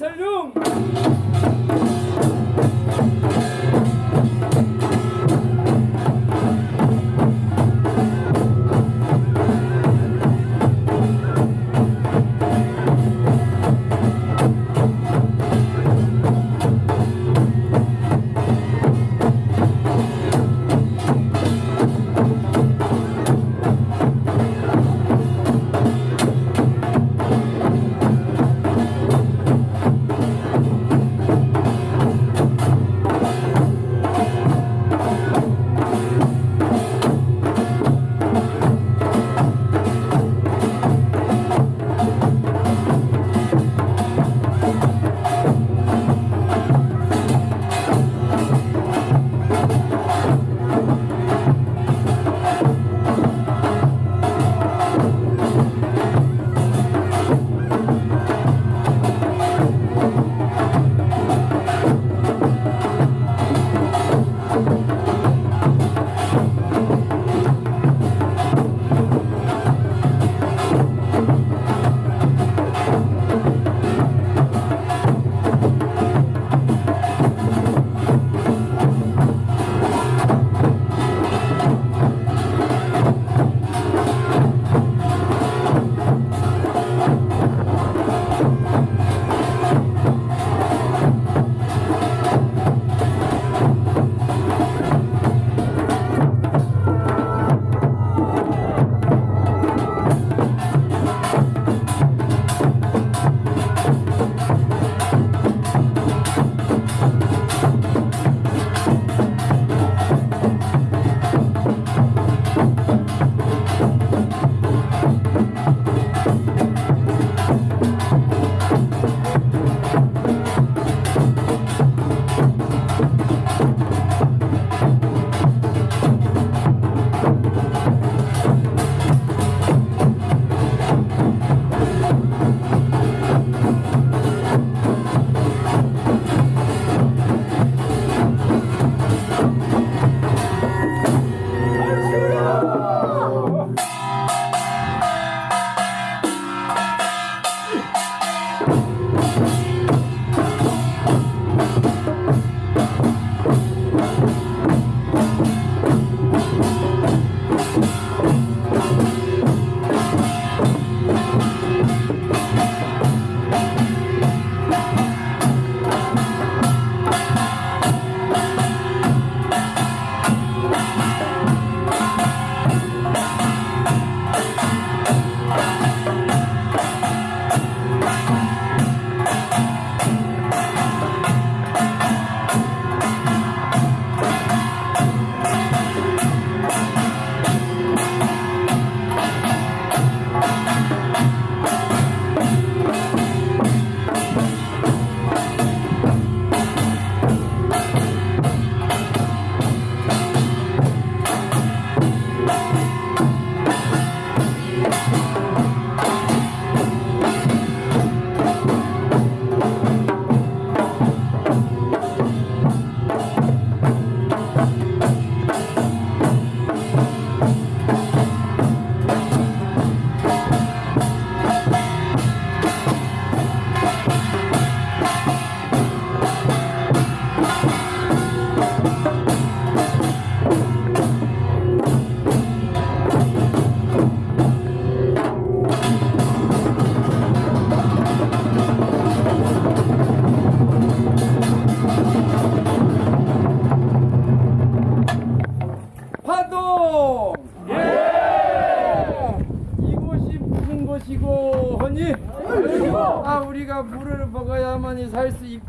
우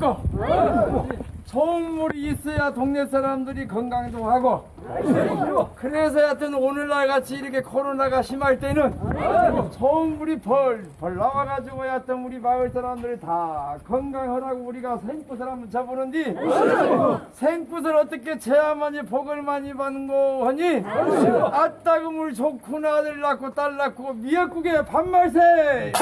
있고 좋은 물이 있어야 동네 사람들이 건강도 하고. 그래서 하여튼 오늘날 같이 이렇게 코로나가 심할 때는 좋은 물이 벌벌 나와가지고 하여튼 우리 마을 사람들 다 건강하라고 우리가 생굿을 한번 잡으는데 생굿을 어떻게 제야만이 복을 많이 받는 거 하니? 아따 그 물 좋구나 아들 낳고 딸 낳고 미역국에 밥말세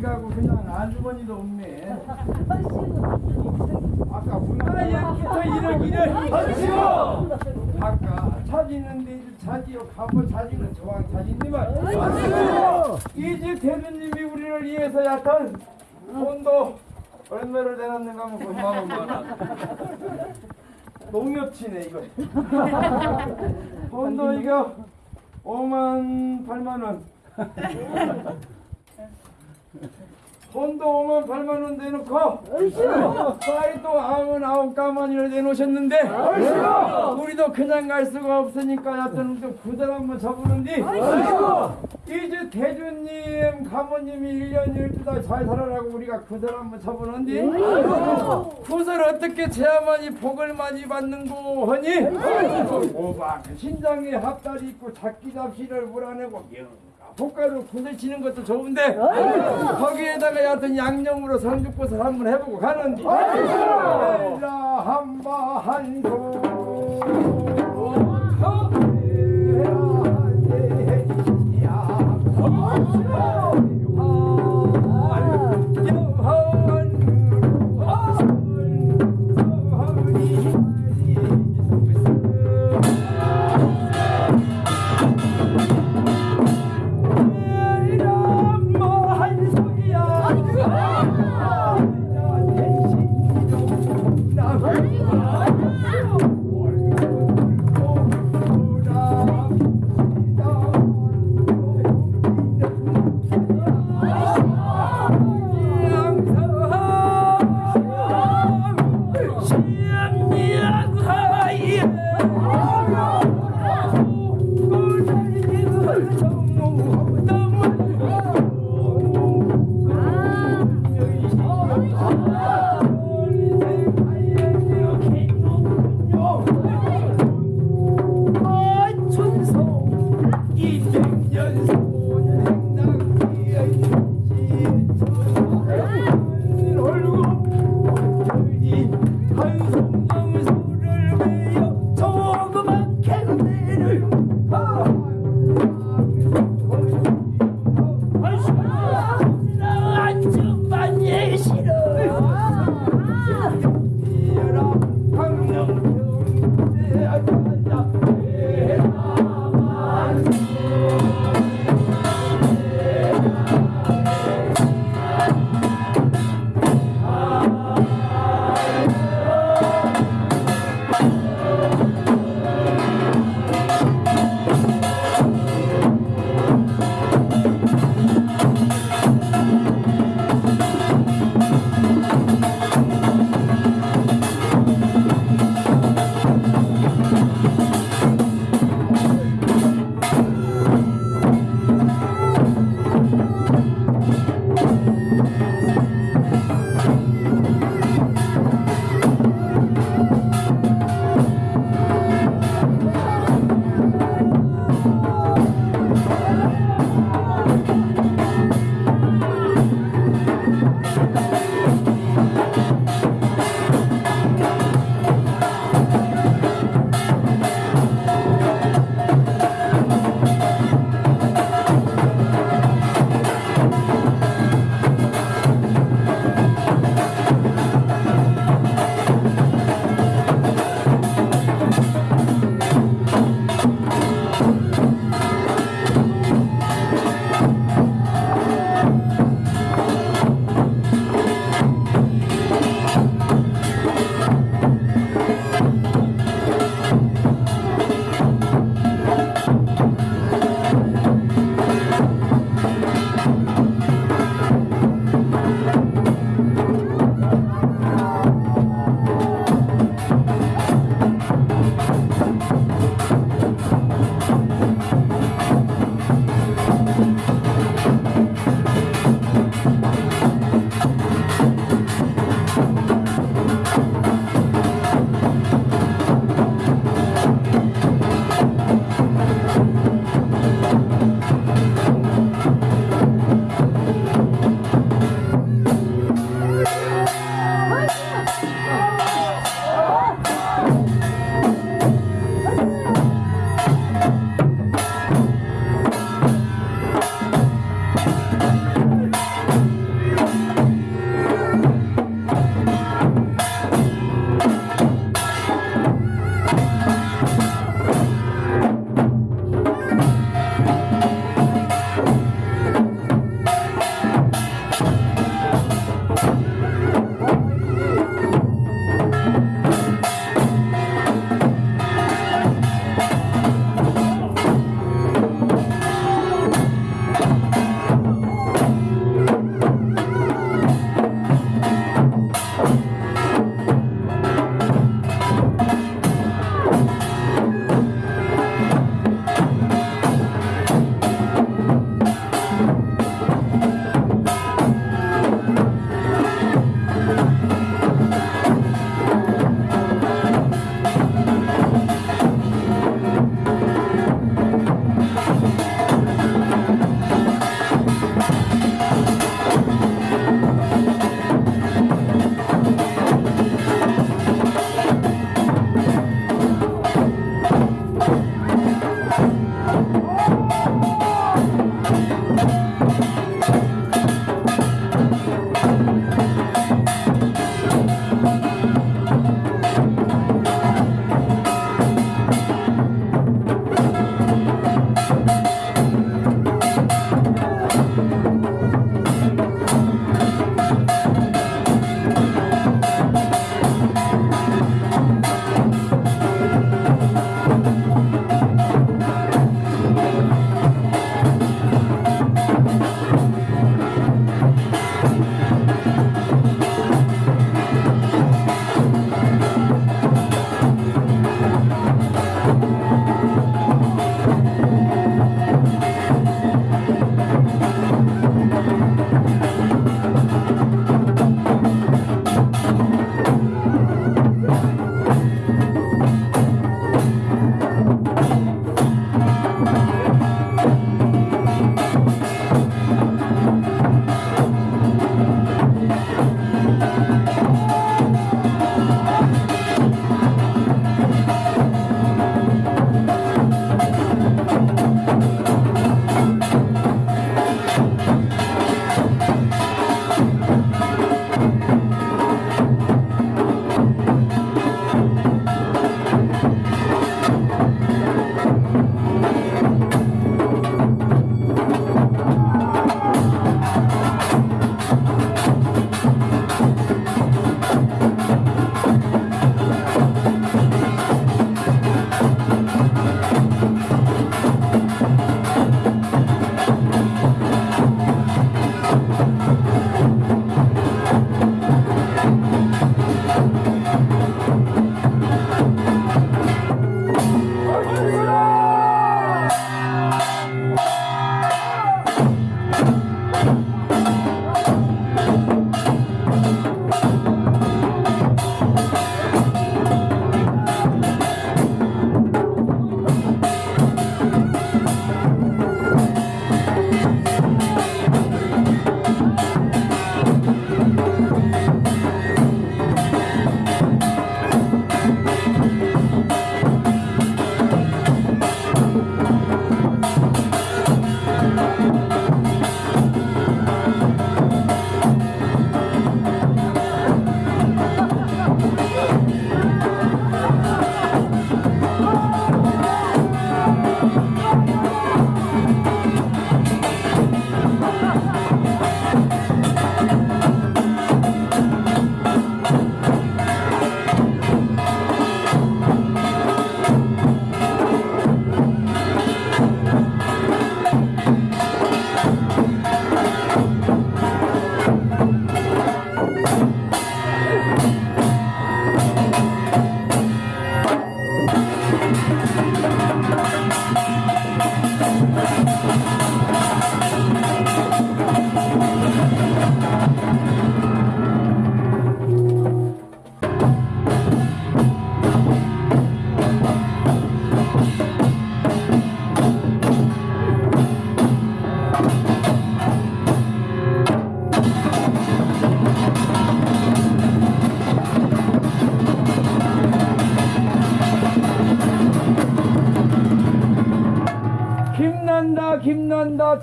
어디 가고 그냥 안주머니도 없네. 아까 문화 얘기부터 이런 일을 하시고 아까 찾이는데 이제 찾이요. 가보 찾이는 저왕 찾이니만 이제 대주님이 우리를 위해서 약간 돈도 얼마를 내놨는가 하면 9만 원 농협치네 이거. 돈도 이거 5만 8만 원 돈도 5만 8만 원 내놓고 사이 또 아흔 아홉 가만히를 내놓으셨는데 우리도 그냥 갈 수가 없으니까 여튼 그 사람 한번 잡으는데 이제 대주님 가모님이 1년 12달 잘 살아라고 우리가 그 사람 한번 잡으는데 그것을 어떻게 제야만이 복을 많이 받는고 하니? 오박 신장에 합달이 있고 작기 잡시를 몰아내고 고가로 부딪히는 것도 좋은데 어? 거기에다가 여하튼 양념으로 삼겹살 한번 해보고 가는디 어? 한바 한소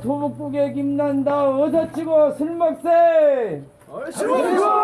도북국에 김난다 어서 치고 술 먹세 얼씨구!